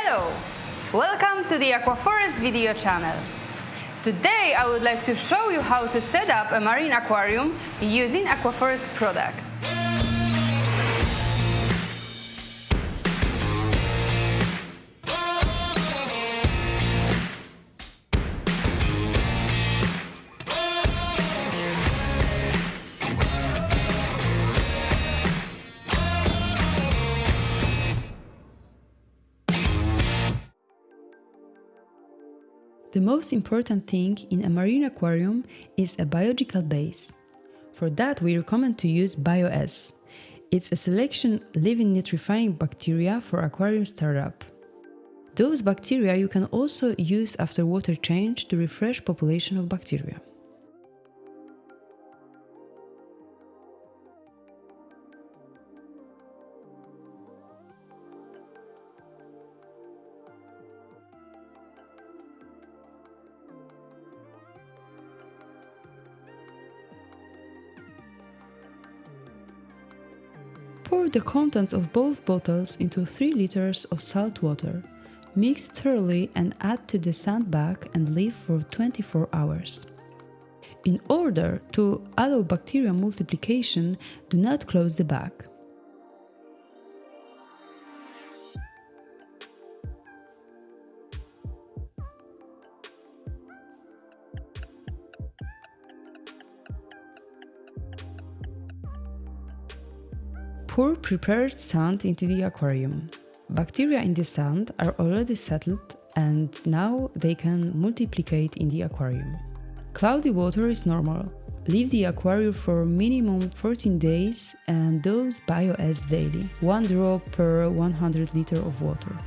Hello! Welcome to the Aquaforest video channel. Today I would like to show you how to set up a marine aquarium using Aquaforest products. The most important thing in a marine aquarium is a biological base. For that, we recommend to use BioS. It's a selection living nitrifying bacteria for aquarium startup. Those bacteria you can also use after water change to refresh population of bacteria. Pour the contents of both bottles into 3 liters of salt water. Mix thoroughly and add to the sand bag and leave for 24 hours. In order to allow bacterial multiplication, do not close the bag. Pour prepared sand into the aquarium. Bacteria in the sand are already settled and now they can multiplicate in the aquarium. Cloudy water is normal. Leave the aquarium for minimum 14 days and dose BioS daily, 1 drop per 100 liter of water.